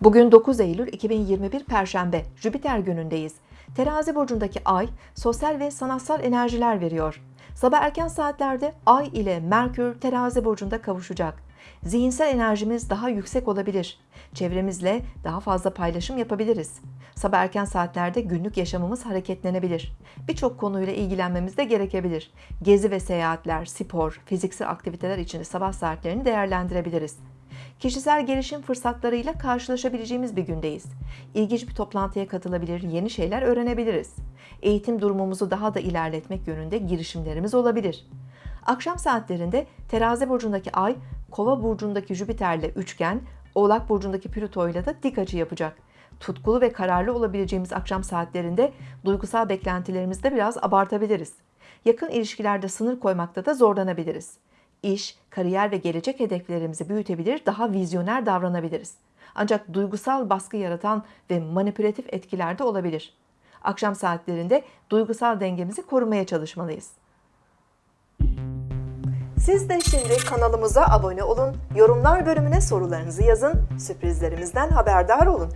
Bugün 9 Eylül 2021 Perşembe, Jüpiter günündeyiz. Terazi burcundaki ay sosyal ve sanatsal enerjiler veriyor. Sabah erken saatlerde ay ile Merkür terazi burcunda kavuşacak. Zihinsel enerjimiz daha yüksek olabilir. Çevremizle daha fazla paylaşım yapabiliriz. Sabah erken saatlerde günlük yaşamımız hareketlenebilir. Birçok konuyla ilgilenmemiz de gerekebilir. Gezi ve seyahatler, spor, fiziksel aktiviteler için sabah saatlerini değerlendirebiliriz. Kişisel gelişim fırsatlarıyla karşılaşabileceğimiz bir gündeyiz. İlginç bir toplantıya katılabilir, yeni şeyler öğrenebiliriz. Eğitim durumumuzu daha da ilerletmek yönünde girişimlerimiz olabilir. Akşam saatlerinde Terazi burcundaki Ay, Kova burcundaki Jüpiter'le üçgen, Oğlak burcundaki Plüto ile de dik açı yapacak. Tutkulu ve kararlı olabileceğimiz akşam saatlerinde duygusal beklentilerimizi de biraz abartabiliriz. Yakın ilişkilerde sınır koymakta da zorlanabiliriz. İş, kariyer ve gelecek hedeflerimizi büyütebilir, daha vizyoner davranabiliriz. Ancak duygusal baskı yaratan ve manipülatif etkiler de olabilir. Akşam saatlerinde duygusal dengemizi korumaya çalışmalıyız. Siz de şimdi kanalımıza abone olun, yorumlar bölümüne sorularınızı yazın, sürprizlerimizden haberdar olun.